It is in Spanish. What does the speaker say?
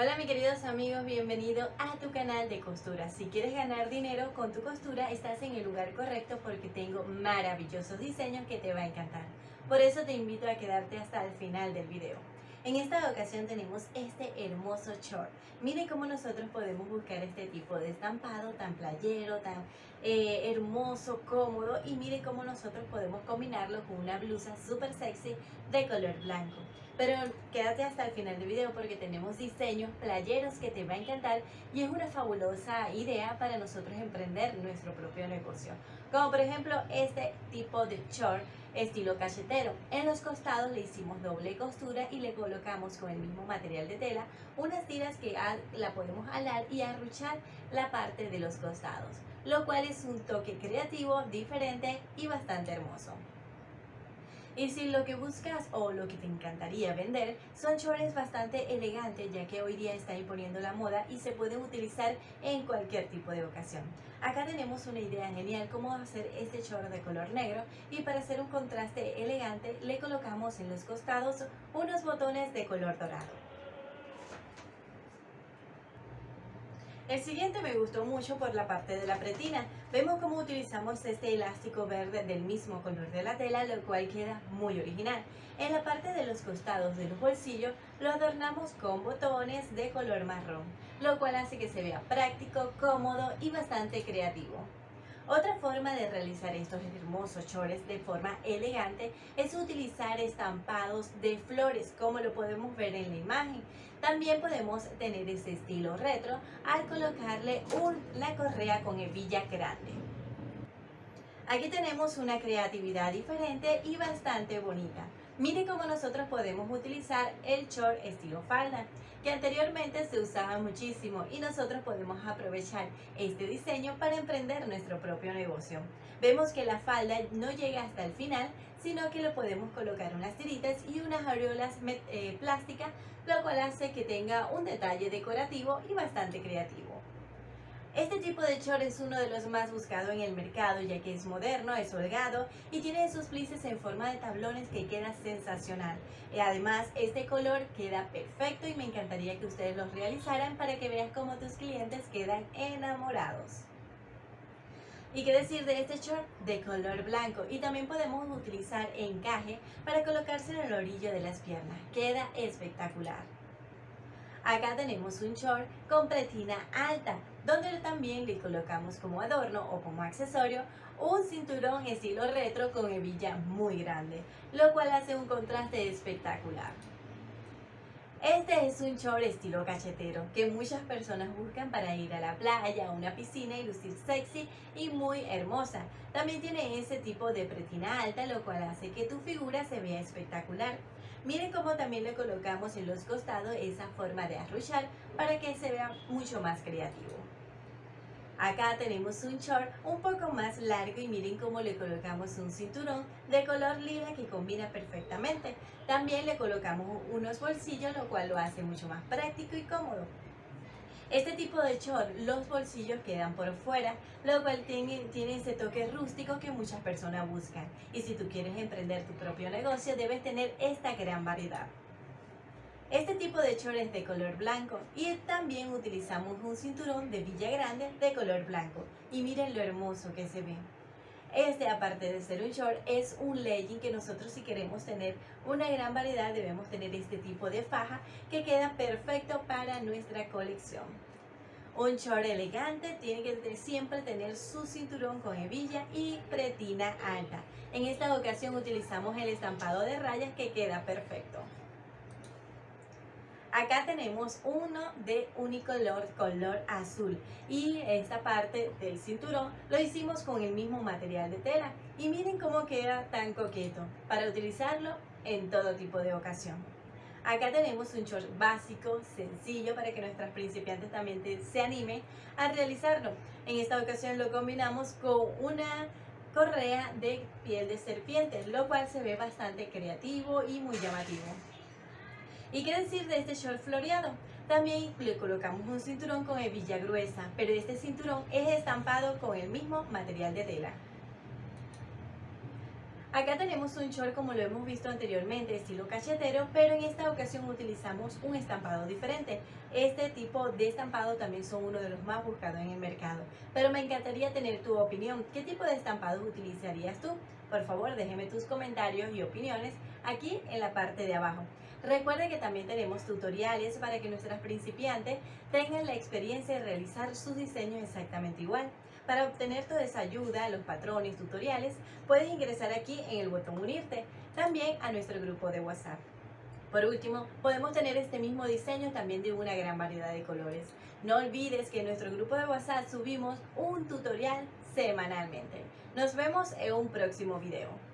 Hola mis queridos amigos, bienvenido a tu canal de costura. Si quieres ganar dinero con tu costura, estás en el lugar correcto porque tengo maravillosos diseños que te va a encantar. Por eso te invito a quedarte hasta el final del video. En esta ocasión tenemos este hermoso short. Miren cómo nosotros podemos buscar este tipo de estampado tan playero, tan eh, hermoso, cómodo y miren cómo nosotros podemos combinarlo con una blusa súper sexy de color blanco. Pero quédate hasta el final del video porque tenemos diseños playeros que te va a encantar y es una fabulosa idea para nosotros emprender nuestro propio negocio. Como por ejemplo este tipo de short estilo cachetero. En los costados le hicimos doble costura y le colocamos con el mismo material de tela unas tiras que la podemos alar y arruchar la parte de los costados, lo cual es un toque creativo, diferente y bastante hermoso. Y si lo que buscas o lo que te encantaría vender son shorts bastante elegantes ya que hoy día está imponiendo la moda y se pueden utilizar en cualquier tipo de ocasión. Acá tenemos una idea genial cómo hacer este short de color negro y para hacer un contraste elegante le colocamos en los costados unos botones de color dorado. El siguiente me gustó mucho por la parte de la pretina. Vemos cómo utilizamos este elástico verde del mismo color de la tela, lo cual queda muy original. En la parte de los costados de los bolsillos lo adornamos con botones de color marrón, lo cual hace que se vea práctico, cómodo y bastante creativo. Otra forma de realizar estos hermosos chores de forma elegante es utilizar estampados de flores, como lo podemos ver en la imagen. También podemos tener ese estilo retro al colocarle una correa con hebilla grande. Aquí tenemos una creatividad diferente y bastante bonita. Mire cómo nosotros podemos utilizar el short estilo falda, que anteriormente se usaba muchísimo y nosotros podemos aprovechar este diseño para emprender nuestro propio negocio. Vemos que la falda no llega hasta el final, sino que lo podemos colocar unas tiritas y unas areolas eh, plásticas, lo cual hace que tenga un detalle decorativo y bastante creativo. Este tipo de short es uno de los más buscados en el mercado ya que es moderno, es holgado y tiene sus plices en forma de tablones que queda sensacional. Y además este color queda perfecto y me encantaría que ustedes los realizaran para que veas cómo tus clientes quedan enamorados. ¿Y qué decir de este short? De color blanco y también podemos utilizar encaje para colocárselo en el orillo de las piernas. Queda espectacular. Acá tenemos un short con pretina alta, donde también le colocamos como adorno o como accesorio un cinturón estilo retro con hebilla muy grande, lo cual hace un contraste espectacular. Este es un short estilo cachetero que muchas personas buscan para ir a la playa, a una piscina y lucir sexy y muy hermosa. También tiene ese tipo de pretina alta, lo cual hace que tu figura se vea espectacular. Miren cómo también le colocamos en los costados esa forma de arrullar para que se vea mucho más creativo. Acá tenemos un short un poco más largo y miren cómo le colocamos un cinturón de color lila que combina perfectamente. También le colocamos unos bolsillos, lo cual lo hace mucho más práctico y cómodo. Este tipo de short, los bolsillos quedan por fuera, lo cual tiene, tiene ese toque rústico que muchas personas buscan. Y si tú quieres emprender tu propio negocio, debes tener esta gran variedad. Tipo de short es de color blanco y también utilizamos un cinturón de villa grande de color blanco. Y miren lo hermoso que se ve. Este, aparte de ser un short, es un legging que nosotros si queremos tener una gran variedad debemos tener este tipo de faja que queda perfecto para nuestra colección. Un short elegante tiene que siempre tener su cinturón con hebilla y pretina alta. En esta ocasión utilizamos el estampado de rayas que queda perfecto. Acá tenemos uno de unicolor color azul y esta parte del cinturón lo hicimos con el mismo material de tela y miren cómo queda tan coqueto para utilizarlo en todo tipo de ocasión. Acá tenemos un short básico, sencillo, para que nuestras principiantes también se animen a realizarlo. En esta ocasión lo combinamos con una correa de piel de serpiente, lo cual se ve bastante creativo y muy llamativo. ¿Y qué decir de este short floreado? También le colocamos un cinturón con hebilla gruesa, pero este cinturón es estampado con el mismo material de tela. Acá tenemos un short como lo hemos visto anteriormente, estilo cachetero, pero en esta ocasión utilizamos un estampado diferente. Este tipo de estampado también son uno de los más buscados en el mercado. Pero me encantaría tener tu opinión. ¿Qué tipo de estampado utilizarías tú? Por favor, déjeme tus comentarios y opiniones aquí en la parte de abajo. Recuerde que también tenemos tutoriales para que nuestras principiantes tengan la experiencia de realizar sus diseños exactamente igual. Para obtener toda esa ayuda, los patrones, tutoriales, puedes ingresar aquí en el botón unirte, también a nuestro grupo de WhatsApp. Por último, podemos tener este mismo diseño también de una gran variedad de colores. No olvides que en nuestro grupo de WhatsApp subimos un tutorial semanalmente. Nos vemos en un próximo video.